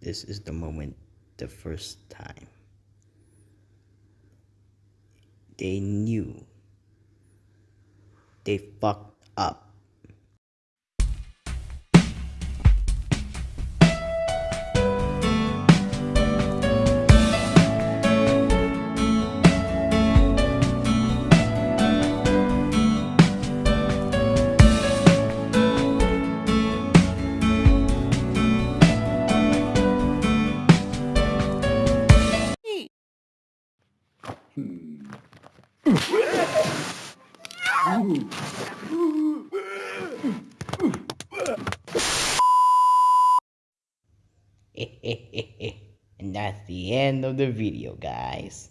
this is the moment the first time. They knew. They fucked up. Hmm. and that's the end of the video, guys.